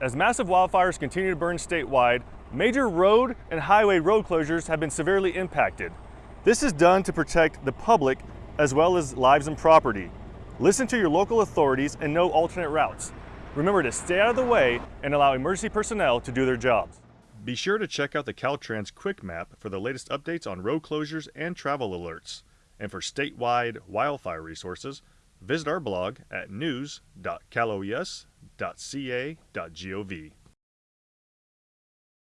As massive wildfires continue to burn statewide, major road and highway road closures have been severely impacted. This is done to protect the public as well as lives and property. Listen to your local authorities and know alternate routes. Remember to stay out of the way and allow emergency personnel to do their jobs. Be sure to check out the Caltrans Quick Map for the latest updates on road closures and travel alerts. And for statewide wildfire resources, visit our blog at news.caloes.ca.gov.